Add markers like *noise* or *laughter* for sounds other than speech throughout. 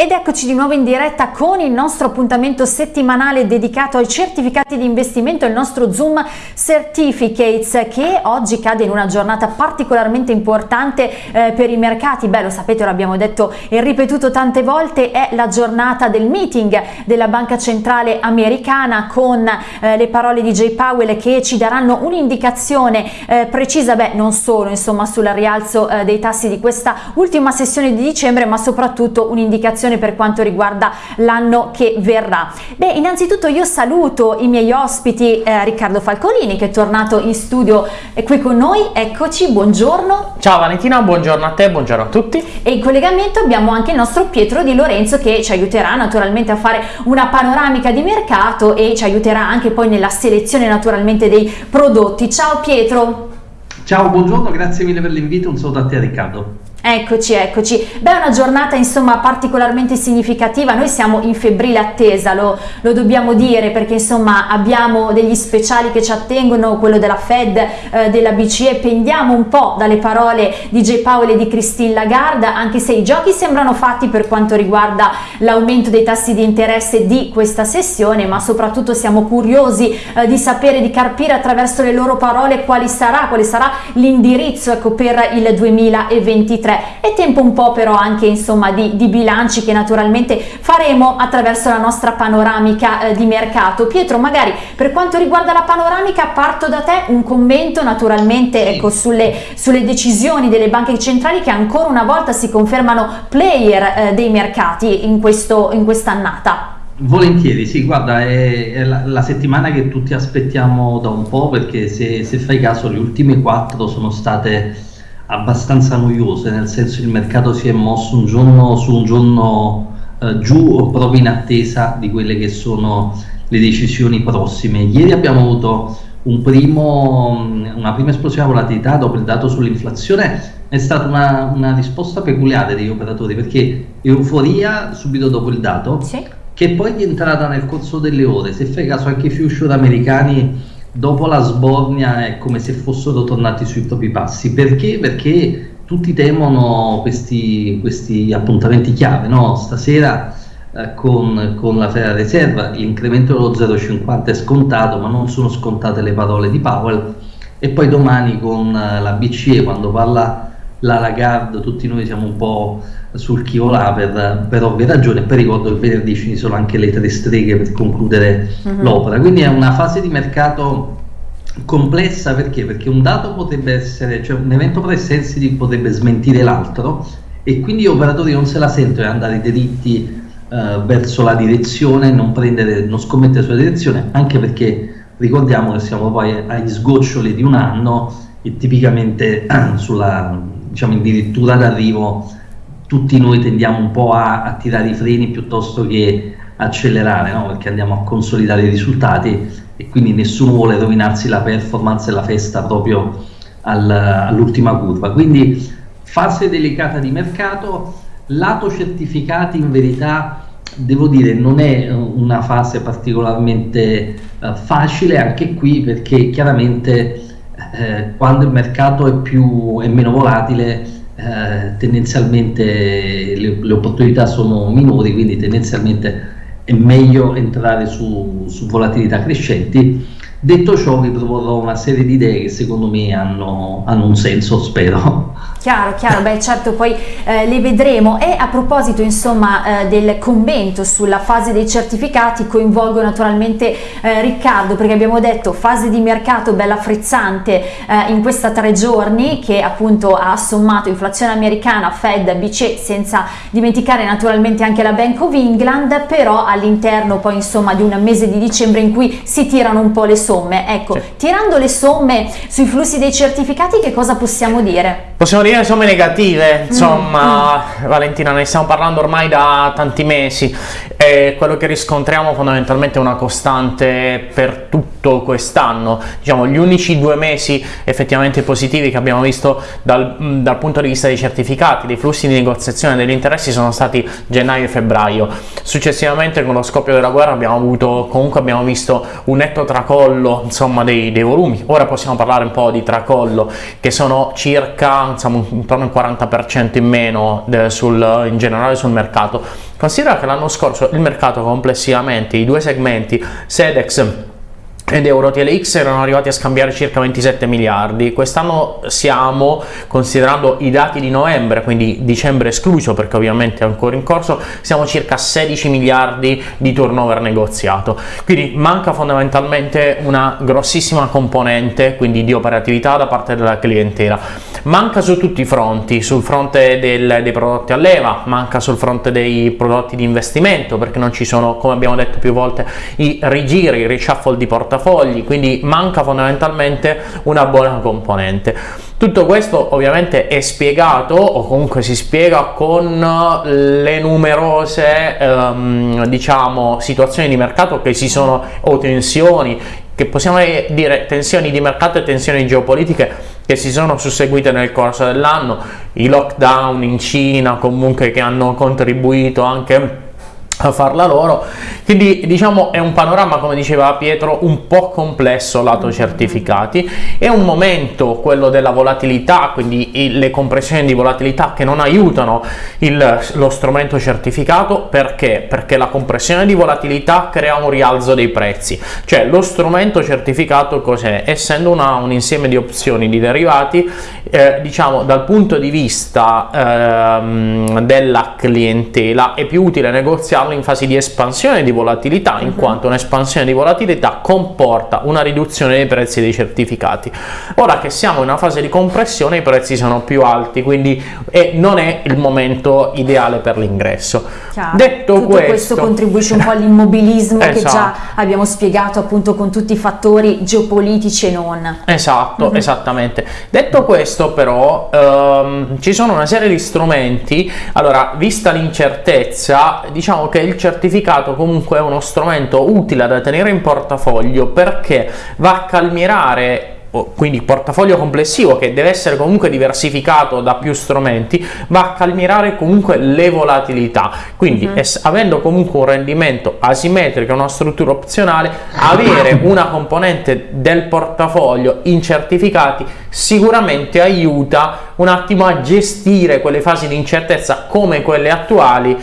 Ed eccoci di nuovo in diretta con il nostro appuntamento settimanale dedicato ai certificati di investimento, il nostro Zoom Certificates che oggi cade in una giornata particolarmente importante eh, per i mercati. Beh, lo sapete, l'abbiamo detto e ripetuto tante volte, è la giornata del meeting della Banca Centrale Americana con eh, le parole di Jay Powell che ci daranno un'indicazione eh, precisa, beh, non solo insomma sul rialzo eh, dei tassi di questa ultima sessione di dicembre, ma soprattutto un'indicazione per quanto riguarda l'anno che verrà. Beh, innanzitutto io saluto i miei ospiti eh, Riccardo Falcolini che è tornato in studio eh, qui con noi, eccoci, buongiorno. Ciao Valentina, buongiorno a te, buongiorno a tutti. E in collegamento abbiamo anche il nostro Pietro Di Lorenzo che ci aiuterà naturalmente a fare una panoramica di mercato e ci aiuterà anche poi nella selezione naturalmente dei prodotti. Ciao Pietro. Ciao, buongiorno, grazie mille per l'invito, un saluto a te Riccardo. Eccoci, eccoci. Beh, è una giornata insomma particolarmente significativa. Noi siamo in febbrile attesa, lo, lo, dobbiamo dire, perché insomma abbiamo degli speciali che ci attengono, quello della Fed, eh, della BCE. Pendiamo un po' dalle parole di J. Powell e di Christine Lagarde, anche se i giochi sembrano fatti per quanto riguarda l'aumento dei tassi di interesse di questa sessione, ma soprattutto siamo curiosi eh, di sapere, di carpire attraverso le loro parole quali sarà, quale sarà l'indirizzo ecco, per il 2023. 2023 è tempo un po' però anche insomma di, di bilanci che naturalmente faremo attraverso la nostra panoramica eh, di mercato. Pietro magari per quanto riguarda la panoramica parto da te un commento naturalmente ecco, sulle, sulle decisioni delle banche centrali che ancora una volta si confermano player eh, dei mercati in quest'annata. Volentieri, sì, guarda, è, è la, la, settimana che tutti aspettiamo da un po' perché se, se fai caso le ultime quattro sono state abbastanza noiose, nel senso che il mercato si è mosso un giorno su un giorno eh, giù proprio in attesa di quelle che sono le decisioni prossime. Ieri abbiamo avuto un primo, una prima esplosione volatilità dopo il dato sull'inflazione, è stata una, una, risposta peculiare degli operatori perché euforia subito dopo il dato, sì. che poi è entrata nel corso delle ore, se fai caso anche i future americani dopo la sbornia è come se fossero tornati sui propri passi. Perché? Perché tutti temono questi, questi appuntamenti chiave. No? Stasera eh, con, con, la Federal Reserve l'incremento dello 0,50 è scontato, ma non sono scontate le parole di Powell. E poi domani con eh, la BCE, quando parla la Lagarde, tutti noi siamo un po' sul chi volà per, per ovvie ragioni, poi ricordo che venerdì ci sono anche le tre streghe per concludere uh-huh. l'opera, quindi è una fase di mercato complessa perché? Perché un dato potrebbe essere, cioè un evento pre-sensitive potrebbe smentire l'altro e quindi gli operatori non se la sentono di andare diritti Uh, verso la direzione, non, prendere, non scommettere sulla direzione, anche perché ricordiamo che siamo poi agli sgoccioli di un anno e tipicamente *clears throat* sulla diciamo, addirittura d'arrivo tutti noi tendiamo un po' a, a tirare i freni piuttosto che accelerare, no? perché andiamo a consolidare i risultati e quindi nessuno vuole rovinarsi la performance e la festa proprio al, all'ultima curva. Quindi fase delicata di mercato, lato certificati in verità devo dire non è una fase particolarmente uh, facile anche qui perché chiaramente eh, quando il mercato è, più, è meno volatile eh, tendenzialmente le, le, opportunità sono minori quindi tendenzialmente è meglio entrare su, su volatilità crescenti. Detto ciò vi proporrò una serie di idee che secondo me hanno, hanno un senso spero Chiaro, chiaro, beh certo poi eh, le vedremo e a proposito insomma eh, del commento sulla fase dei certificati coinvolgo naturalmente eh, Riccardo perché abbiamo detto fase di mercato bella frizzante eh, in questa tre giorni che appunto ha sommato inflazione americana, Fed, BCE senza dimenticare naturalmente anche la Bank of England però all'interno poi insomma di un mese di dicembre in cui si tirano un po' le somme ecco, sì. tirando le somme sui flussi dei certificati che cosa possiamo dire? Possiamo dire dire somme negative, insomma, mm, mm. Valentina, ne stiamo parlando ormai da tanti mesi e quello che riscontriamo fondamentalmente è una costante per tutto quest'anno. Diciamo, gli unici due mesi effettivamente positivi che abbiamo visto dal, mm, dal, punto di vista dei certificati, dei flussi di negoziazione degli interessi sono stati gennaio e febbraio. Successivamente con lo scoppio della guerra abbiamo avuto, comunque abbiamo visto un netto tracollo insomma, dei, dei volumi. Ora possiamo parlare un po' di tracollo che sono circa insomma, intorno al 40% in meno sul, in generale sul mercato. Considera che l'anno scorso il mercato complessivamente, i due segmenti Sedex ed Euro TLX erano arrivati a scambiare circa 27 miliardi. Quest'anno siamo, considerando i dati di novembre, quindi dicembre escluso perché ovviamente è ancora in corso, siamo circa 16 miliardi di turnover negoziato. Quindi manca fondamentalmente una grossissima componente quindi di operatività da parte della clientela. Manca su tutti i fronti, sul fronte del, dei prodotti a leva, manca sul fronte dei prodotti di investimento perché non ci sono, come abbiamo detto più volte, i rigiri, i reshuffle di portafoglio portafogli, quindi manca fondamentalmente una buona componente. Tutto questo ovviamente è spiegato o comunque si spiega con le numerose ehm, diciamo situazioni di mercato che si sono o tensioni che possiamo dire tensioni di mercato e tensioni geopolitiche che si sono susseguite nel corso dell'anno, i lockdown in Cina comunque che hanno contribuito anche a farla loro. Quindi diciamo è un panorama come diceva Pietro un po' complesso lato certificati. È un momento quello della volatilità quindi le compressioni di volatilità che non aiutano il, lo strumento certificato. Perché? Perché la compressione di volatilità crea un rialzo dei prezzi. Cioè lo strumento certificato cos'è? Essendo una, un insieme di opzioni di derivati eh, diciamo dal punto di vista ehm, della clientela è più utile negoziarlo in fase di espansione di volatilità in mhm. quanto un'espansione di volatilità comporta una riduzione dei prezzi dei certificati ora che siamo in una fase di compressione i prezzi sono più alti quindi eh, non è il momento ideale per l'ingresso detto Tutto questo, questo contribuisce un po' all'immobilismo esatto. che già esatto. abbiamo spiegato appunto con tutti i fattori geopolitici e non esatto mhm. -huh. esattamente detto questo però ehm, ci sono una serie di strumenti allora vista l'incertezza diciamo che il certificato comunque è uno strumento utile da tenere in portafoglio perché va a calmierare quindi il portafoglio complessivo che deve essere comunque diversificato da più strumenti va a calmierare comunque le volatilità quindi uh. -huh. avendo comunque un rendimento asimmetrico una struttura opzionale avere *coughs* una componente del portafoglio in certificati sicuramente aiuta un attimo a gestire quelle fasi di incertezza come quelle attuali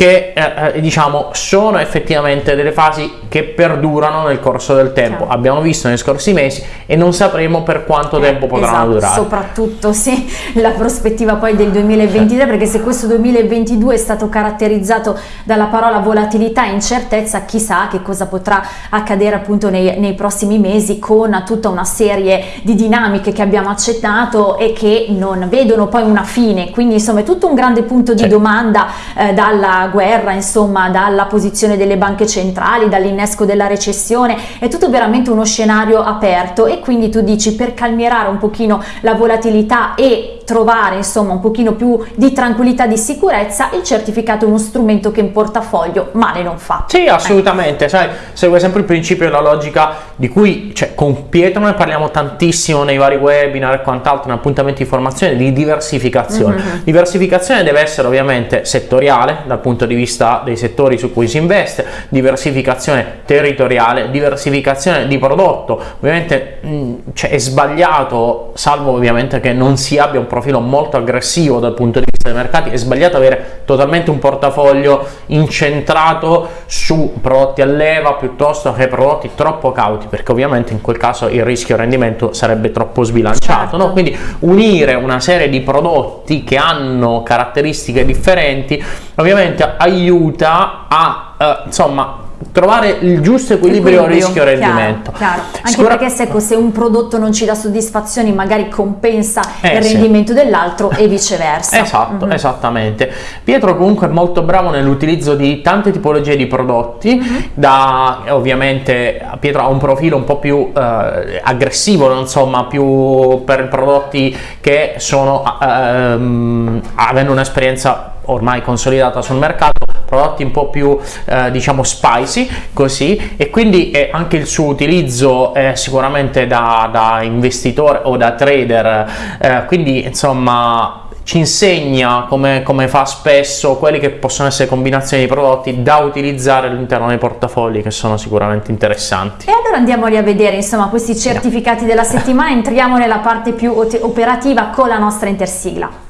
che eh, eh, diciamo sono effettivamente delle fasi che perdurano nel corso del tempo. Chiaro. abbiamo visto nei scorsi mesi e non sapremo per quanto eh, tempo potranno esatto, durare. soprattutto sì, *laughs* la prospettiva poi del 2023 perché se questo 2022 è stato caratterizzato dalla parola volatilità e incertezza chissà che cosa potrà accadere appunto nei, nei prossimi mesi con tutta una serie di dinamiche che abbiamo accettato e che non vedono poi una fine. Quindi insomma è tutto un grande punto di domanda eh, dalla guerra, insomma, dalla posizione delle banche centrali, dall'innesco della recessione, è tutto veramente uno scenario aperto e quindi tu dici per calmierare un pochino la volatilità e trovare insomma un pochino più di tranquillità di sicurezza il certificato è uno strumento che in portafoglio male non fa sì assolutamente eh. sai segue sempre il principio e la logica di cui cioè, con Pietro ne parliamo tantissimo nei vari webinar e quant'altro in appuntamenti di formazione di diversificazione mm -hmm. diversificazione deve essere ovviamente settoriale dal punto di vista dei settori su cui si investe diversificazione territoriale diversificazione di prodotto ovviamente mh, cioè, è sbagliato salvo ovviamente che non si abbia un profilo molto aggressivo dal punto di vista dei mercati, è sbagliato avere totalmente un portafoglio incentrato su prodotti a leva piuttosto che prodotti troppo cauti, perché ovviamente in quel caso il rischio rendimento sarebbe troppo sbilanciato, certo. no? quindi unire una serie di prodotti che hanno caratteristiche differenti ovviamente aiuta a eh, insomma trovare il giusto equilibrio, equilibrio rischio-rendimento. Chiaro, chiaro. Anche perché se, ecco, se, un prodotto non ci dà soddisfazioni magari compensa eh, il rendimento sì. dell'altro e viceversa. Esatto, mm -hmm. esattamente. Pietro comunque è molto bravo nell'utilizzo di tante tipologie di prodotti, mm -hmm. da ovviamente Pietro ha un profilo un po' più eh, aggressivo, insomma, più per prodotti che sono ehm, avendo un'esperienza ormai consolidata sul mercato prodotti un po' più eh, diciamo spicy così e quindi eh, anche il suo utilizzo è sicuramente da, da investitore o da trader eh, quindi insomma ci insegna come, come, fa spesso quelli che possono essere combinazioni di prodotti da utilizzare all'interno dei portafogli che sono sicuramente interessanti. E allora andiamoli a vedere insomma questi certificati della settimana, entriamo nella parte più operativa con la nostra intersigla.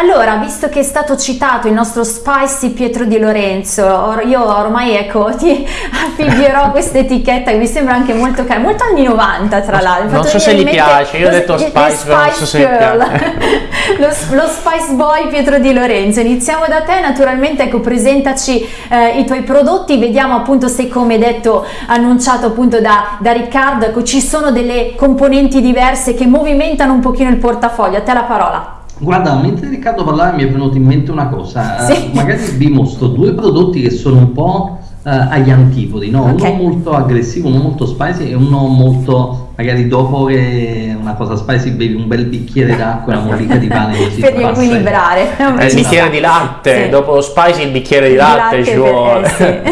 Allora, visto che è stato citato il nostro Spicy Pietro Di Lorenzo, or io ormai ecco *laughs* ti affibbierò *laughs* questa etichetta che mi sembra anche molto cara, molto anni 90 tra l'altro. Non so se gli piace, io ho detto Spice, però non so se gli piace. *laughs* lo, lo, Spice Boy Pietro Di Lorenzo, iniziamo da te, naturalmente ecco presentaci eh, i tuoi prodotti, vediamo appunto se come detto, annunciato appunto da, da Riccardo, ecco ci sono delle componenti diverse che movimentano un pochino il portafoglio, a te la parola. Guarda, mentre Riccardo parlava mi è venuto in mente una cosa, sì. uh, magari vi mostro due prodotti che sono un po' uh, agli antipodi, no? okay. uno molto aggressivo, uno molto spicy e uno molto, magari dopo che una cosa spicy bevi un bel bicchiere d'acqua e una mollica di pane così per riequilibrare eh, il bicchiere di latte, sì. dopo lo spicy il bicchiere di, latte, latte ci vuole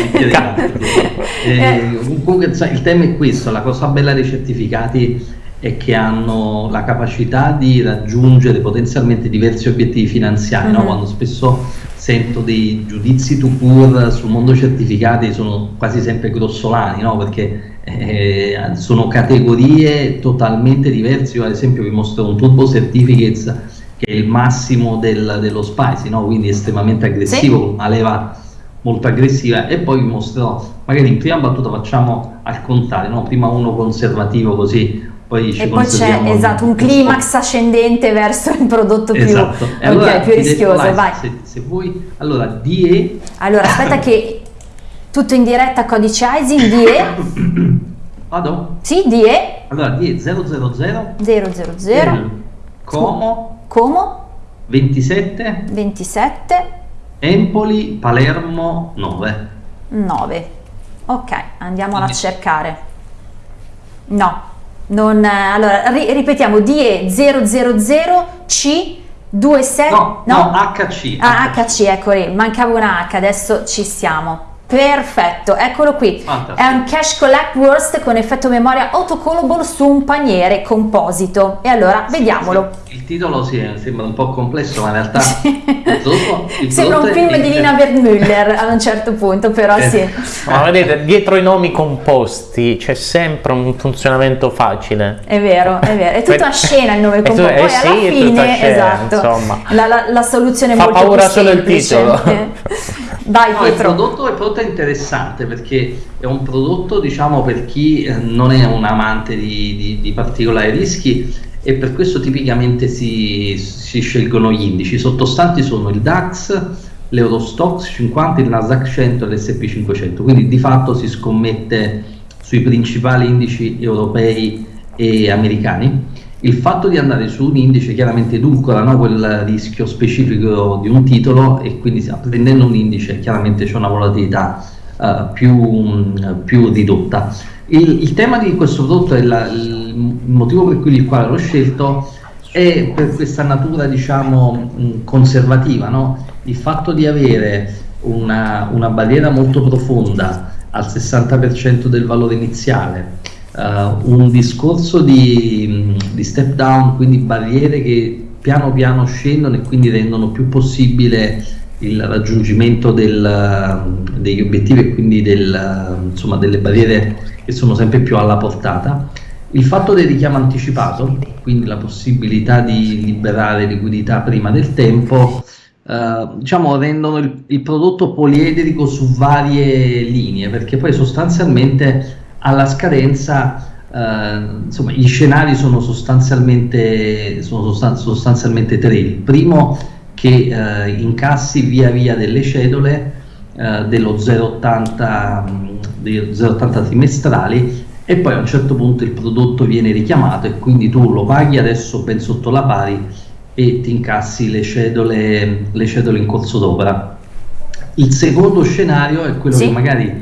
eh, comunque il tema è questo, la cosa bella dei certificati e che hanno la capacità di raggiungere potenzialmente diversi obiettivi finanziari, mm-hmm. no? quando spesso sento dei giudizi to pur sul mondo certificati sono quasi sempre grossolani, no? perché eh, sono categorie totalmente diverse, io ad esempio vi mostro un Turbo Certificates che è il massimo del, dello spicy, no? quindi estremamente aggressivo, sì. una leva molto aggressiva e poi vi mostrerò, magari in prima battuta facciamo al contrario, no? prima uno conservativo così poi e poi c'è esatto, un climax ascendente verso il prodotto più, esatto. okay, allora, più rischioso. Detto, vai, se, se, vuoi, allora DE. Allora aspetta che tutto in diretta codice ISIN DE. *coughs* Vado? Sì, DE. Allora DE 000 000 Como Como 27 27 Empoli Palermo 9 9 ok andiamola a cercare no non, allora, ri, ripetiamo, DE 000C 27 no, no, HC. Ah, HC, ecco lì, mancava una H, adesso ci siamo. Perfetto, eccolo qui. Fantastico. È un cash collect worst con effetto memoria autocallable su un paniere composito. E allora, vediamolo. Sì, il titolo sì, sembra un po' complesso, ma in realtà dopo, *laughs* sembra un film di Lina Wertmüller a un certo punto, però eh. sì. Ma vedete, dietro i nomi composti c'è sempre un funzionamento facile. È vero, è vero. È tutto a scena il nome composto. Poi eh alla sì, fine, scena, esatto, insomma. La, la, la soluzione è Fa molto paura solo il titolo. *laughs* Vai, no, il prodotto, il prodotto, è interessante perché è un prodotto, diciamo, per chi eh, non è un amante di, di, di particolari rischi e per questo tipicamente si, si, scelgono gli indici. I sottostanti sono il DAX, l'Eurostox 50, il Nasdaq 100 e l'S&P 500, quindi di fatto si scommette sui principali indici europei e americani il fatto di andare su un indice chiaramente edulcora no, quel rischio specifico di un titolo e quindi prendendo un indice chiaramente c'è una volatilità uh, più, più, ridotta. Il, il, tema di questo prodotto e il motivo per cui il quale l'ho scelto è per questa natura diciamo conservativa, no? il fatto di avere una, una barriera molto profonda al 60% del valore iniziale uh, un discorso di, di, step down, quindi barriere che piano piano scendono e quindi rendono più possibile il raggiungimento del, degli obiettivi e quindi del, insomma, delle barriere che sono sempre più alla portata. Il fatto del richiamo anticipato, quindi la possibilità di liberare liquidità prima del tempo, eh, diciamo rendono il, il, prodotto poliedrico su varie linee, perché poi sostanzialmente alla scadenza eh, insomma, gli scenari sono sostanzialmente, sono sostan sostanzialmente tre. Il primo che eh, incassi via via delle cedole eh, dello 0,80 trimestrali e poi a un certo punto il prodotto viene richiamato e quindi tu lo paghi adesso ben sotto la pari e ti incassi le cedole, le cedole in corso d'opera. Il secondo scenario è quello sì. che magari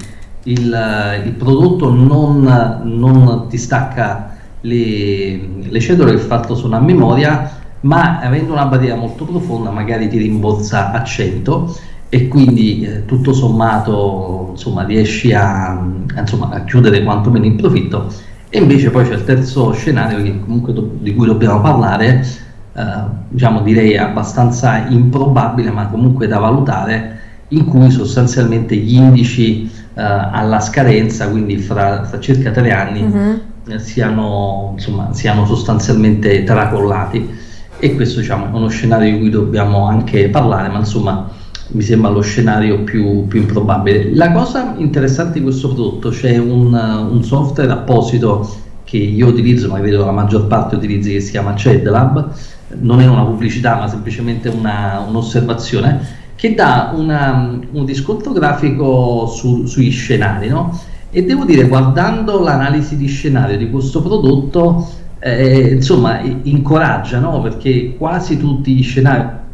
il, il prodotto non, non, ti stacca le, le cedole che fatto sono a memoria ma avendo una barriera molto profonda magari ti rimborsa a 100 e quindi eh, tutto sommato insomma, riesci a, insomma, a, chiudere quantomeno in profitto. E invece poi c'è il terzo scenario che comunque di cui dobbiamo parlare eh, diciamo direi abbastanza improbabile ma comunque da valutare in cui sostanzialmente gli indici alla scadenza quindi fra, fra circa tre anni mm-hmm. siano, insomma, siano sostanzialmente tracollati e questo diciamo, è uno scenario di cui dobbiamo anche parlare ma insomma mi sembra lo scenario più, più, improbabile. La cosa interessante di questo prodotto, c'è un, un, software apposito che io utilizzo, ma credo la maggior parte utilizzi, che si chiama CEDLab, non è una pubblicità ma semplicemente una, un'osservazione, che dà una, un riscontro grafico su, sui scenari, no? E devo dire, guardando l'analisi di scenario di questo prodotto, eh, insomma, incoraggia, no? Perché quasi tutti gli scenari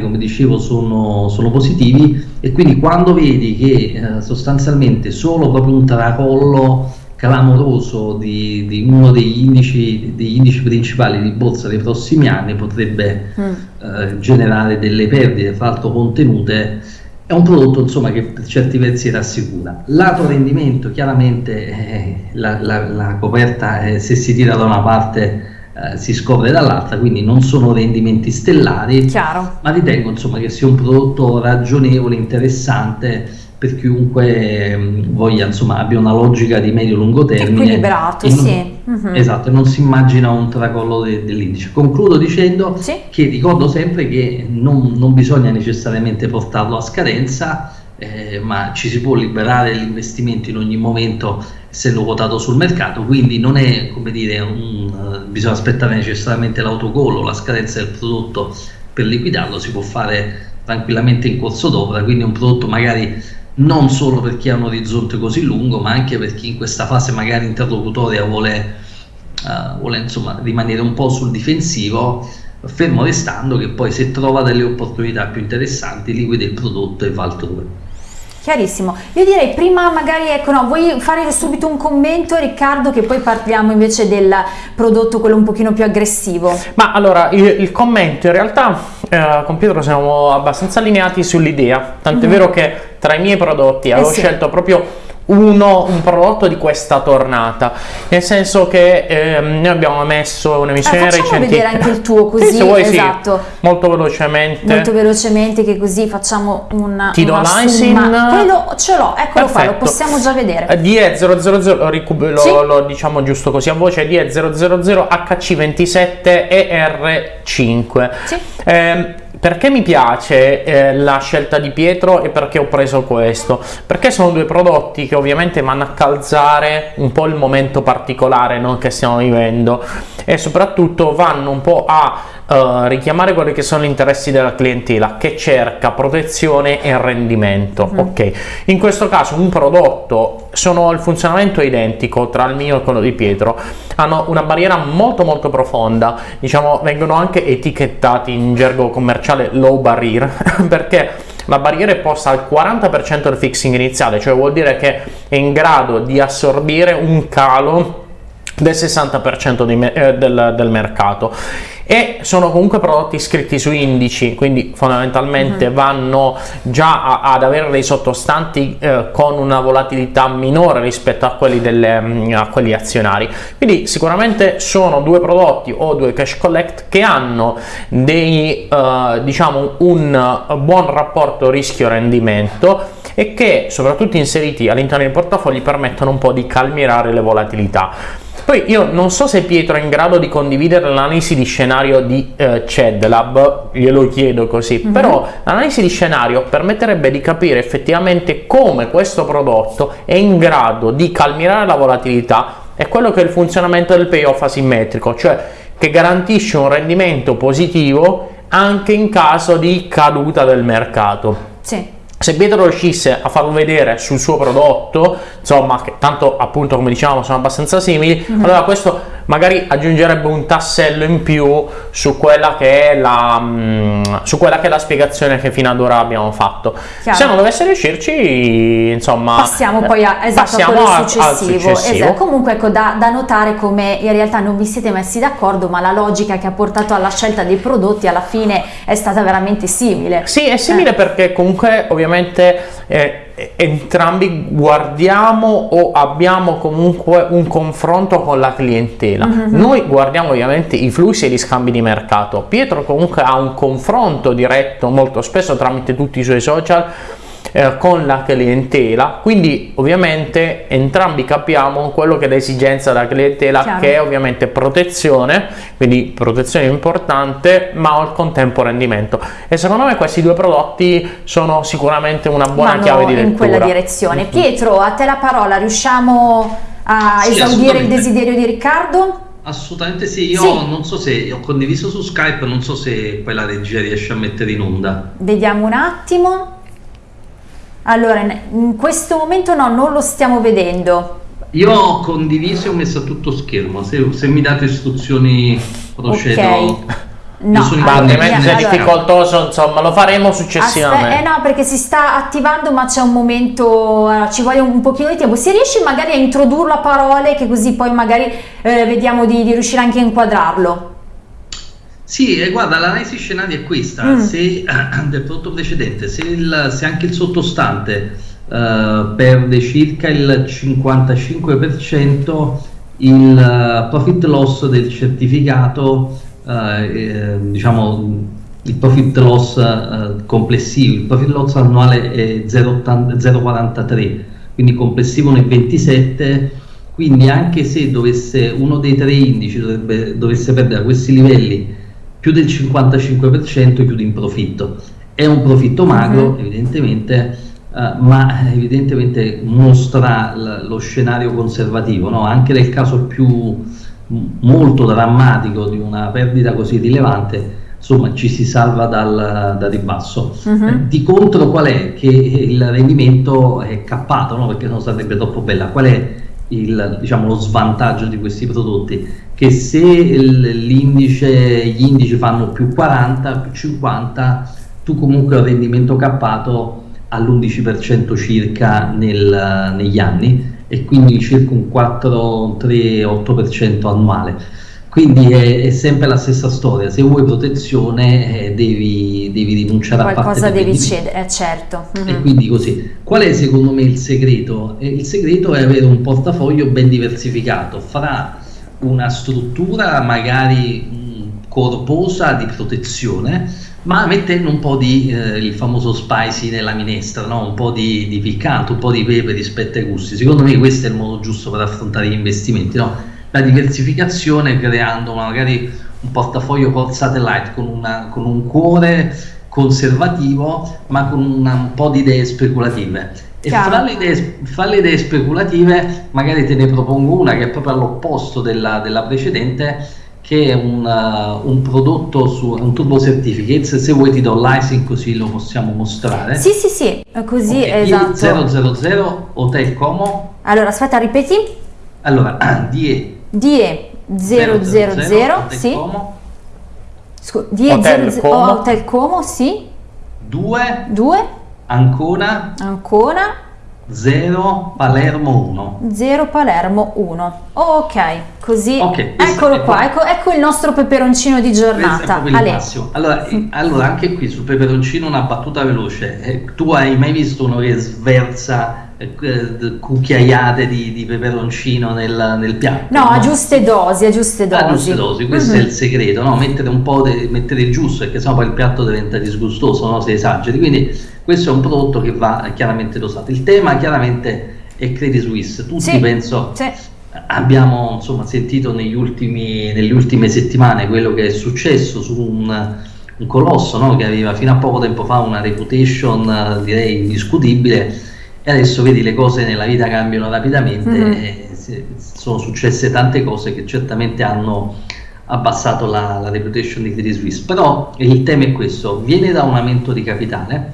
come dicevo sono, sono, positivi e quindi quando vedi che eh, sostanzialmente solo proprio un tracollo clamoroso di, di uno degli indici, degli indici, principali di borsa dei prossimi anni potrebbe mm. eh, generare delle perdite fra l'altro contenute è un prodotto insomma, che per certi versi rassicura. Lato rendimento, chiaramente eh, la, la, la, coperta eh, se si tira da una parte eh, si scopre dall'altra, quindi non sono rendimenti stellari, Chiaro. ma ritengo insomma, che sia un prodotto ragionevole, interessante per chiunque mm, voglia, insomma, abbia una logica di medio-lungo termine. Equilibrato, non, sì. Uh-huh. Esatto, non si immagina un tracollo de- dell'indice. Concludo dicendo sì. che ricordo sempre che non, non bisogna necessariamente portarlo a scadenza, eh, ma ci si può liberare l'investimento in ogni momento essendo quotato sul mercato, quindi non è come dire un, uh, bisogna aspettare necessariamente l'autogol la scadenza del prodotto per liquidarlo, si può fare tranquillamente in corso d'opera, quindi un prodotto magari non solo per chi ha un orizzonte così lungo, ma anche per chi in questa fase magari interlocutoria vuole, uh, vuole insomma, rimanere un po' sul difensivo, fermo restando che poi se trova delle opportunità più interessanti liquida il prodotto e va altrove. Chiarissimo. Io direi prima magari, ecco no, vuoi fare subito un commento Riccardo che poi parliamo invece del prodotto quello un pochino più aggressivo. Ma allora, il, il commento in realtà eh, con Pietro siamo abbastanza allineati sull'idea, tant'è mm-hmm. vero che tra i miei prodotti eh avevo sì. scelto proprio uno, un prodotto di questa tornata nel senso che ehm, noi abbiamo messo un'emissione eh, recente vedere anche il tuo così sì, vuoi, esatto sì, molto velocemente molto velocemente che così facciamo una ti do l'ISIN quello ce l'ho eccolo Perfetto. qua lo possiamo già vedere DE000 lo, lo, sì? lo, diciamo giusto così a voce DE000 HC27 ER5 sì. eh, perché mi piace eh, la scelta di Pietro e perché ho preso questo? Perché sono due prodotti che ovviamente vanno a calzare un po' il momento particolare no, che stiamo vivendo e soprattutto vanno un po' a uh, richiamare quelli che sono gli interessi della clientela che cerca protezione e rendimento. Mm. Ok, in questo caso un prodotto sono il funzionamento è identico tra il mio e quello di Pietro, hanno una barriera molto molto profonda, diciamo vengono anche etichettati in gergo commerciale low barrier *laughs* perché la barriera è posta al 40% del fixing iniziale, cioè vuol dire che è in grado di assorbire un calo del 60% me eh, del, del, mercato. E sono comunque prodotti iscritti su indici quindi fondamentalmente uh-huh. vanno già a, ad avere dei sottostanti eh, con una volatilità minore rispetto a quelli, delle, mm, a quelli azionari. Quindi sicuramente sono due prodotti o due cash collect che hanno dei eh, diciamo un buon rapporto rischio rendimento e che soprattutto inseriti all'interno dei portafogli permettono un po' di calmierare le volatilità poi io non so se Pietro è in grado di condividere l'analisi di scenario di eh, CEDLab, glielo chiedo così, mm-hmm. però l'analisi di scenario permetterebbe di capire effettivamente come questo prodotto è in grado di calmierare la volatilità e quello che è il funzionamento del payoff asimmetrico, cioè che garantisce un rendimento positivo anche in caso di caduta del mercato. Sì se Pietro riuscisse a farlo vedere sul suo prodotto, insomma, che tanto appunto come dicevamo sono abbastanza simili, mm-hmm. allora questo magari aggiungerebbe un tassello in più su quella che è la, mm, su quella che è la spiegazione che fino ad ora abbiamo fatto. Chiaro. Se non dovesse riuscirci, insomma, Passiamo poi a, esatto, passiamo a- al successivo. successivo. Esatto. Comunque ecco da, da notare come in realtà non vi siete messi d'accordo, ma la logica che ha portato alla scelta dei prodotti alla fine è stata veramente simile. Sì, è simile Eh. perché comunque ovviamente eh, entrambi guardiamo o abbiamo comunque un confronto con la clientela. Mhm. Noi guardiamo ovviamente i flussi e gli scambi di mercato. Pietro comunque ha un confronto diretto molto spesso tramite tutti i suoi social eh, con la clientela, quindi ovviamente entrambi capiamo quello che è l'esigenza della clientela Chiaro. che è ovviamente protezione, quindi protezione importante, ma al contempo rendimento. E secondo me questi due prodotti sono sicuramente una buona Vanno chiave di lettura. in quella direzione. Pietro, a te la parola, riusciamo a Sì, esaudire il desiderio di Riccardo? Assolutamente sì, io Sì. non so se ho condiviso su Skype, non so se poi la regia riesce a mettere in onda. Vediamo un attimo. Allora, in- questo momento no, non lo stiamo vedendo. Io ho condiviso e ho messo a tutto schermo, se, se mi date istruzioni procedo. Ok. No, allora, se è difficoltoso, insomma, lo faremo successivamente. Aspe- eh no, perché si sta attivando, ma c'è un momento, eh, ci vuole un pochino di tempo. Se riesci magari a introdurlo a parole, che così poi magari eh, vediamo di, di riuscire anche a inquadrarlo. Sì, e guarda, l'analisi scenario è questa, Mm. se *clears throat* del prodotto precedente, se, il- se anche il sottostante eh, perde circa il 55%, il eh, profit loss del certificato, eh, eh, diciamo il profit loss eh, complessivo, il profit loss annuale è 0,80 0,43, quindi complessivo nel 27, quindi anche se dovesse uno dei tre indici dovrebbe- dovesse perdere a questi livelli più del 55% chiude in profitto. È un profitto magro, Mhm. evidentemente, eh, ma evidentemente mostra lo scenario conservativo. no? Anche nel caso più molto drammatico di una perdita così rilevante, insomma, ci si salva dal, dal ribasso. Eh, Di contro, qual è? Che il rendimento è cappato, no? perché non sarebbe troppo bella. Qual è il, diciamo, lo svantaggio di questi prodotti? Che se il- l'indice, gli indici fanno più 40, più 50, tu comunque un rendimento cappato all'11% circa nel- negli anni e quindi circa un 4, 3, 8% annuale. Quindi è, è sempre la stessa storia, se vuoi protezione eh, devi, devi rinunciare a parte Qualcosa devi cedere, eh, certo. Mhm. E quindi così. Qual è secondo me il segreto? Eh, Il segreto è avere un portafoglio ben diversificato fra una struttura magari mh, corposa di protezione, ma mettendo un po' di eh, il famoso spicy nella minestra, no? un po' di, di piccante, un po' di pepe rispetto ai gusti. Secondo me questo è il modo giusto per affrontare gli investimenti, no? la diversificazione creando magari un portafoglio col satellite con, una, con un cuore conservativo ma con una, un po' di idee speculative. E fra le, idee, fra le, idee, speculative magari te ne propongo una che è proprio all'opposto della, della precedente che è un, uh, un, prodotto su un turbo certificate se vuoi ti do l'icing così lo possiamo mostrare. Sì sì sì così okay. esatto. 000 hotel como. Allora aspetta ripeti. Allora *clears throat* die DE000, sì. Scu DE00, Hotel Como, sì. 2. 2. Ancona. Ancona. 0 Palermo 1 0 Palermo 1 ok così okay, eccolo qua, ecco, ecco, il nostro peperoncino di giornata allora, eh, allora, anche qui sul peperoncino una battuta veloce eh, tu hai mai visto uno che sversa cucchiaiate di, di peperoncino nel, nel piatto? No, a giuste dosi, a giuste dosi. A giuste dosi, questo Mhm. è il segreto, no? mettere un po' de- mettere il giusto, perché sennò poi il piatto diventa disgustoso no? se esageri. Quindi questo è un prodotto che va chiaramente dosato. Il tema chiaramente è Credit Suisse. Tutti Sì, penso sì. abbiamo insomma, sentito negli ultimi, nelle ultime settimane quello che è successo su un, un colosso no? che aveva fino a poco tempo fa una reputation eh, direi indiscutibile e adesso vedi le cose nella vita cambiano rapidamente si- sono successe tante cose che certamente hanno abbassato la, la reputation di Credit Suisse però il tema è questo. Viene da un aumento di capitale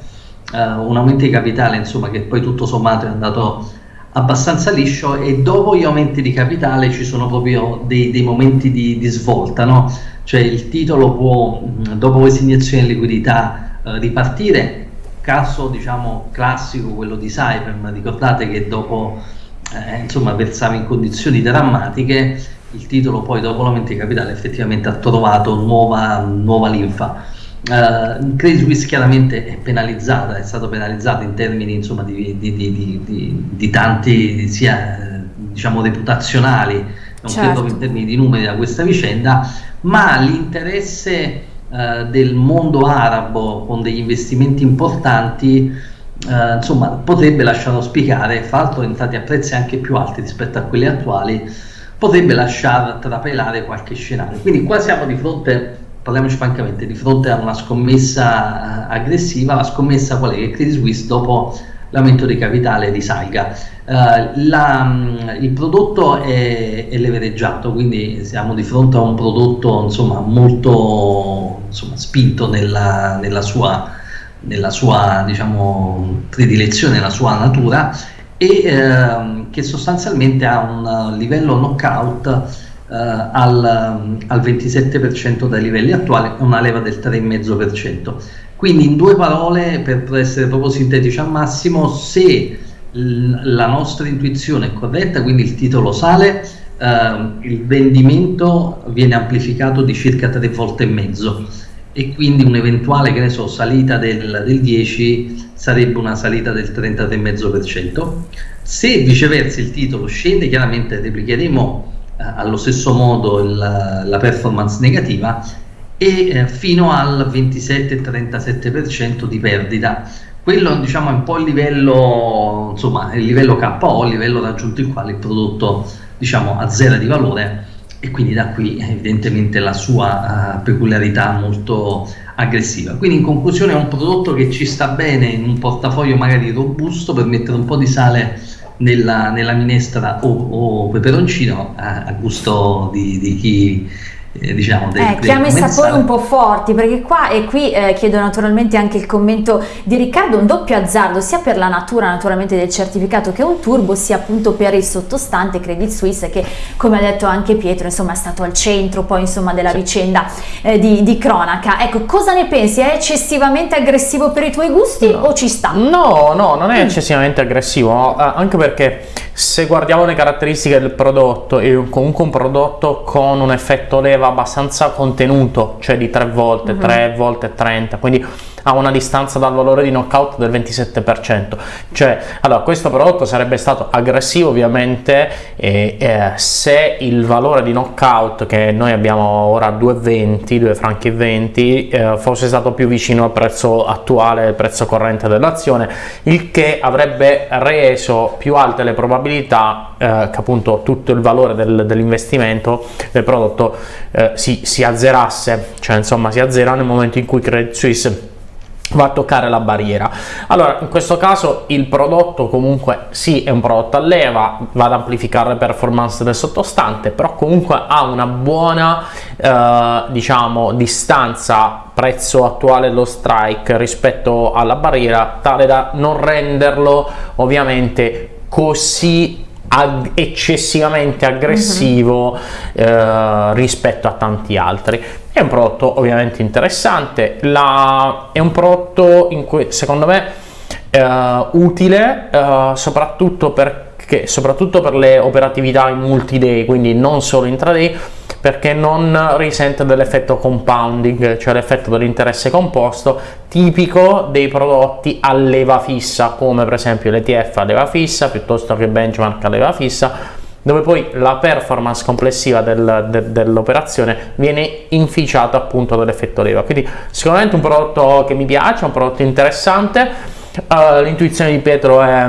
eh, un aumento di capitale insomma che poi tutto sommato è andato abbastanza liscio e dopo gli aumenti di capitale ci sono proprio dei, dei momenti di, di svolta, no? cioè il titolo può dopo queste iniezioni di liquidità eh, ripartire, caso diciamo classico quello di Cypern, ricordate che dopo eh, insomma versava in condizioni drammatiche, il titolo poi dopo l'aumento di capitale effettivamente ha trovato nuova, nuova linfa. Uh, Credit Suisse chiaramente è penalizzata, è stato penalizzato in termini insomma, di, di, di, di, tanti sia diciamo reputazionali, non certo. credo in termini di numeri da questa vicenda, ma l'interesse uh, del mondo arabo con degli investimenti importanti uh, insomma, potrebbe lasciare spiegare, fra l'altro entrati a prezzi anche più alti rispetto a quelli attuali, potrebbe lasciare trapelare qualche scenario. Quindi qua siamo di fronte parliamoci francamente, di fronte a una scommessa eh, aggressiva, la scommessa qual è? Che Credit Suisse dopo l'aumento di capitale risalga. Uh, la, mm, il prodotto è, è, levereggiato, quindi siamo di fronte a un prodotto insomma, molto insomma, spinto nella, nella, sua, nella sua diciamo, predilezione, nella sua natura e uh, che sostanzialmente ha un livello knockout Uh, al, al, 27% dai livelli attuali e una leva del 3,5%. Quindi in due parole, per essere proprio sintetici al massimo, se la nostra intuizione è corretta, quindi il titolo sale, uh, il vendimento viene amplificato di circa tre volte e mezzo e quindi un'eventuale che ne so, salita del, del 10 sarebbe una salita del 33,5%. Se viceversa il titolo scende, chiaramente replicheremo eh, allo stesso modo il, la performance negativa e eh, fino al 27-37% di perdita. Quello diciamo, è un po' il livello, insomma, il livello KO, il livello raggiunto il quale il prodotto diciamo, azzera di valore e quindi da qui evidentemente la sua uh, peculiarità molto aggressiva. Quindi in conclusione è un prodotto che ci sta bene in un portafoglio magari robusto per mettere un po' di sale nella, nella minestra o, o peperoncino a, a gusto di, di chi eh, diciamo del, eh, chiama i sapori un po' forti perché qua e qui eh, chiedo naturalmente anche il commento di Riccardo un doppio azzardo sia per la natura naturalmente del certificato che un turbo sia appunto per il sottostante Credit Suisse che come ha detto anche Pietro insomma è stato al centro poi insomma della sì. vicenda eh, di, di, cronaca ecco cosa ne pensi è eccessivamente aggressivo per i tuoi gusti no. o ci sta? no no non è mm. eccessivamente aggressivo eh, anche perché se guardiamo le caratteristiche del prodotto è comunque un prodotto con un effetto leva abbastanza contenuto, cioè di 3 volte, uh -huh. 3 volte 30, quindi ha una distanza dal valore di knockout del 27%. Cioè, allora, questo prodotto sarebbe stato aggressivo ovviamente eh, eh, se il valore di knockout che noi abbiamo ora 2,20, 2 franchi 20, eh, fosse stato più vicino al prezzo attuale, al prezzo corrente dell'azione, il che avrebbe reso più alte le probabilità eh, che appunto tutto il valore del, dell'investimento del prodotto eh, si, si azzerasse, cioè insomma si azzera nel momento in cui Credit Suisse va a toccare la barriera allora in questo caso il prodotto comunque sì è un prodotto a leva va ad amplificare le performance del sottostante però comunque ha una buona eh, diciamo distanza prezzo attuale dello strike rispetto alla barriera tale da non renderlo ovviamente così ag eccessivamente aggressivo mm -hmm. eh, rispetto a tanti altri è un prodotto ovviamente interessante la, è un prodotto in cui secondo me eh, utile eh, soprattutto perché soprattutto per le operatività in multi day quindi non solo intraday perché non risente dell'effetto compounding, cioè l'effetto dell'interesse composto tipico dei prodotti a leva fissa, come per esempio l'ETF a leva fissa, piuttosto che benchmark a leva fissa, dove poi la performance complessiva del, de, dell'operazione viene inficiata appunto dall'effetto leva. Quindi sicuramente un prodotto che mi piace, un prodotto interessante, uh, l'intuizione di Pietro è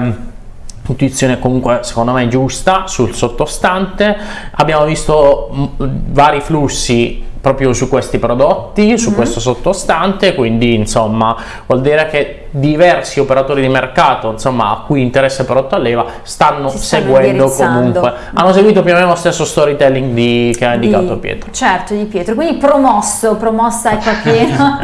intuizione comunque secondo me giusta sul sottostante abbiamo visto mm, vari flussi proprio su questi prodotti su mm -hmm. questo sottostante quindi insomma vuol dire che diversi operatori di mercato, insomma, a cui interessa Perotto Alleva, stanno, stanno seguendo comunque. Hanno seguito più o meno lo stesso storytelling di, che ha indicato di, Pietro. Certo, di Pietro. Quindi promosso, promossa ecco a *laughs* pieno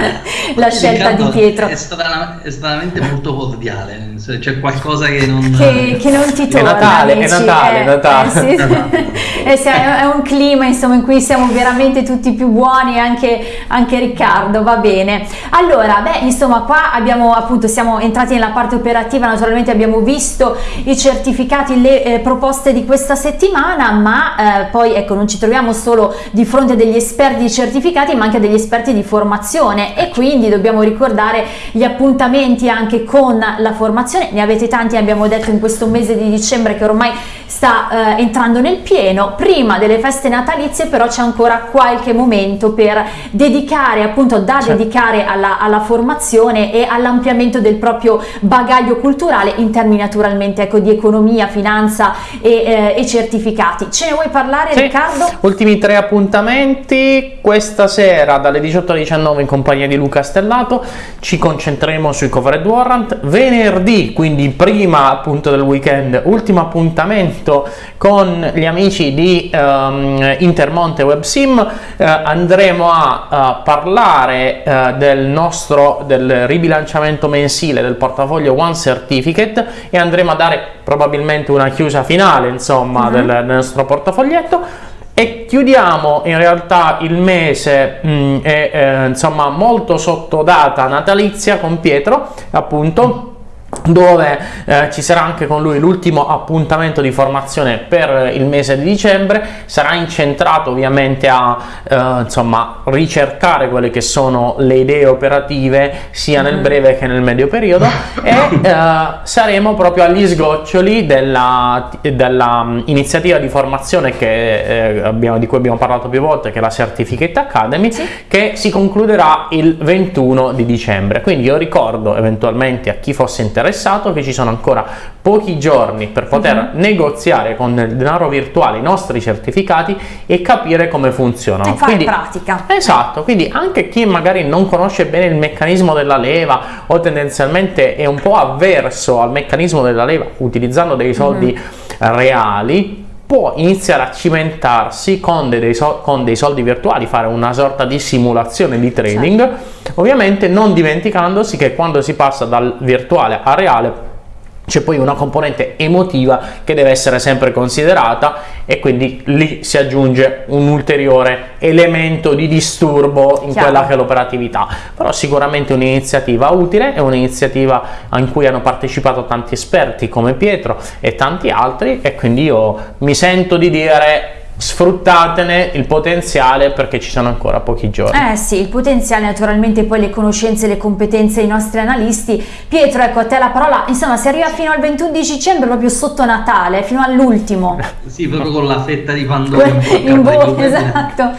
la scelta di Pietro. È, strana, è stranamente molto cordiale, c'è qualcosa che non... Che, che non ti torna, È Natale, amici. è Natale, eh, è Natale. Eh, sì. eh, sì, *laughs* è un clima insomma in cui siamo veramente tutti più buoni, anche, anche Riccardo, va bene. Allora, beh, insomma, qua abbiamo appunto, siamo entrati nella parte operativa, naturalmente abbiamo visto i certificati, le eh, proposte di questa settimana, ma eh, poi ecco, non ci troviamo solo di fronte a degli esperti di certificati, ma anche degli esperti di formazione e quindi dobbiamo ricordare gli appuntamenti anche con la formazione. Ne avete tanti, abbiamo detto in questo mese di dicembre che ormai sta eh, entrando nel pieno. Prima delle feste natalizie però c'è ancora qualche momento per dedicare, appunto da certo. dedicare alla, alla, formazione e all'ampliamento del proprio bagaglio culturale in termini naturalmente ecco, di economia, finanza e, eh, e, certificati. Ce ne vuoi parlare sì. Riccardo? Ultimi tre appuntamenti, questa sera dalle 18 alle 19 in compagnia di Luca Stellato ci concentreremo sui covered warrant, venerdì quindi prima appunto del weekend, ultimo appuntamento con gli amici di um, Intermonte WebSim, uh, andremo a uh, parlare uh, del nostro del ribilanciamento mensile del portafoglio One Certificate e andremo a dare probabilmente una chiusa finale insomma uh -huh. del, del nostro portafoglietto e chiudiamo in realtà il mese mh, mm, e, eh, insomma molto sotto data natalizia con Pietro appunto dove eh, ci sarà anche con lui l'ultimo appuntamento di formazione per il mese di dicembre sarà incentrato ovviamente a eh, insomma ricercare quelle che sono le idee operative sia nel mm-hmm. breve che nel medio periodo e *coughs* eh, saremo proprio agli sgoccioli della, della um, iniziativa di formazione che, eh, abbiamo, di cui abbiamo parlato più volte che è la Certificate Academy sì. che si concluderà il 21 di dicembre quindi io ricordo eventualmente a chi fosse interessato interessato che ci sono ancora pochi giorni per poter mhm. -huh. negoziare con il denaro virtuale i nostri certificati e capire come funzionano. E fare quindi, pratica. Esatto, quindi anche chi magari non conosce bene il meccanismo della leva o tendenzialmente è un po' avverso al meccanismo della leva utilizzando dei soldi mhm. -huh. reali, può iniziare a cimentarsi con dei, so con dei, soldi virtuali, fare una sorta di simulazione di trading, certo. ovviamente non dimenticandosi che quando si passa dal virtuale a reale c'è poi una componente emotiva che deve essere sempre considerata e quindi lì si aggiunge un ulteriore elemento di disturbo in Chiaro. quella che è l'operatività però sicuramente un'iniziativa utile è un'iniziativa in cui hanno partecipato tanti esperti come Pietro e tanti altri e quindi io mi sento di dire sfruttatene il potenziale perché ci sono ancora pochi giorni. Eh sì, il potenziale naturalmente poi le conoscenze e le competenze dei nostri analisti. Pietro, ecco a te la parola, insomma si arriva fino al 21 dicembre proprio sotto Natale, fino all'ultimo. *laughs* sì, proprio con la fetta di Pandora in bocca. in bocca, esatto.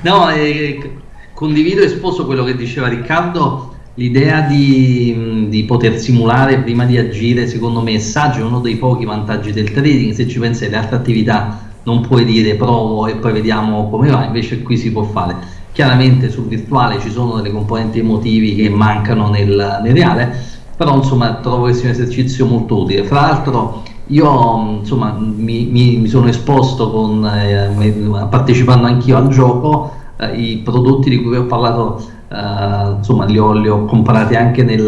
*laughs* no, eh, condivido e sposo quello che diceva Riccardo, L'idea di, di, poter simulare prima di agire, secondo me, è saggio, è uno dei pochi vantaggi del trading. Se ci pensi alle altre attività non puoi dire provo e poi vediamo come va, invece qui si può fare. Chiaramente sul virtuale ci sono delle componenti emotivi che mancano nel, nel reale, però insomma trovo che sia un esercizio molto utile. Fra l'altro io insomma mi, mi, mi sono esposto con, eh, partecipando anch'io al gioco, eh, i prodotti di cui vi ho parlato Uh, insomma li ho, li ho, comprati anche nel,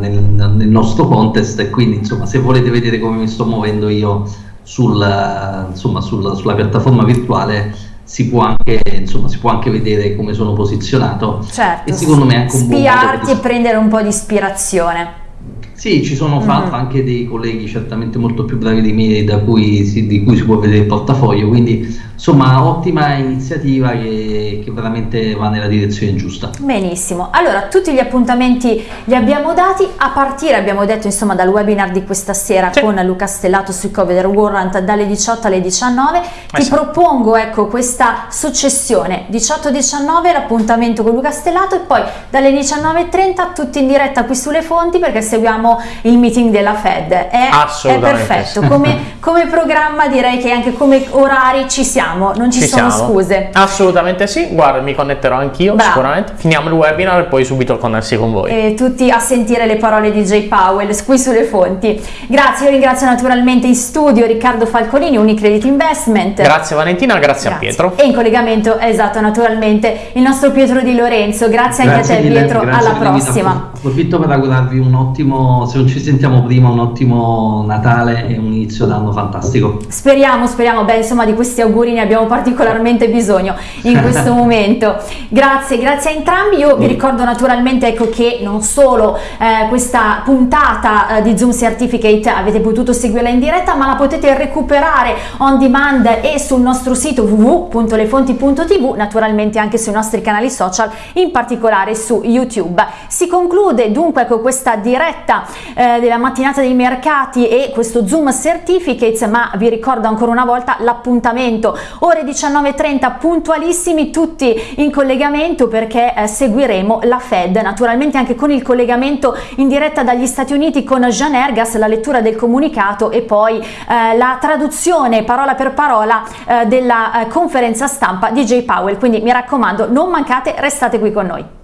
nel, nel, nostro contest e quindi insomma se volete vedere come mi sto muovendo io sul, insomma, sul, sulla piattaforma virtuale si può, anche, insomma, si può anche vedere come sono posizionato. Certo, e secondo me anche un spiarti e prendere un po' di ispirazione sì, ci sono fra mm. anche dei colleghi certamente molto più bravi di me da cui si, di cui si può vedere il portafoglio, quindi insomma ottima iniziativa che, che, veramente va nella direzione giusta. Benissimo, allora tutti gli appuntamenti li abbiamo dati, a partire abbiamo detto insomma dal webinar di questa sera sì. con Luca Stellato sui Cover Warrant dalle 18 alle 19, ti esatto. propongo ecco questa successione 18-19 l'appuntamento con Luca Stellato e poi dalle 19.30 tutti in diretta qui sulle fonti perché seguiamo seguiamo il meeting della Fed. È, è perfetto, come, *laughs* come, programma direi che anche come orari ci siamo, non ci, ci sono siamo. scuse. Assolutamente sì, guarda mi connetterò anch'io sicuramente, finiamo il webinar e poi subito connessi con voi. E tutti a sentire le parole di Jay Powell qui sulle fonti. Grazie, io ringrazio naturalmente in studio Riccardo Falcolini, Unicredit Investment. Grazie Valentina, grazie, grazie. a Pietro. E in collegamento, esatto, naturalmente il nostro Pietro Di Lorenzo. Grazie, grazie anche a te mille, Pietro, alla prossima. Approfitto per augurarvi un ottimo, se non ci sentiamo prima, un ottimo Natale e un inizio d'anno fantastico. Speriamo, speriamo, beh insomma di questi auguri ne abbiamo particolarmente bisogno in questo *laughs* momento. Grazie, grazie a entrambi. Io vi ricordo naturalmente ecco, che non solo eh, questa puntata eh, di Zoom Certificate avete potuto seguirla in diretta, ma la potete recuperare on demand e sul nostro sito www.lefonti.tv, naturalmente anche sui nostri canali social, in particolare su YouTube. Si conclude dunque con questa diretta eh, della mattinata dei mercati e questo Zoom Certificates, ma vi ricordo ancora una volta l'appuntamento ore 19.30 puntualissimi tutti in collegamento perché eh, seguiremo la Fed, naturalmente anche con il collegamento in diretta dagli Stati Uniti con Jean Ergas, la lettura del comunicato e poi eh, la traduzione parola per parola eh, della eh, conferenza stampa di Jay Powell, quindi mi raccomando non mancate, restate qui con noi.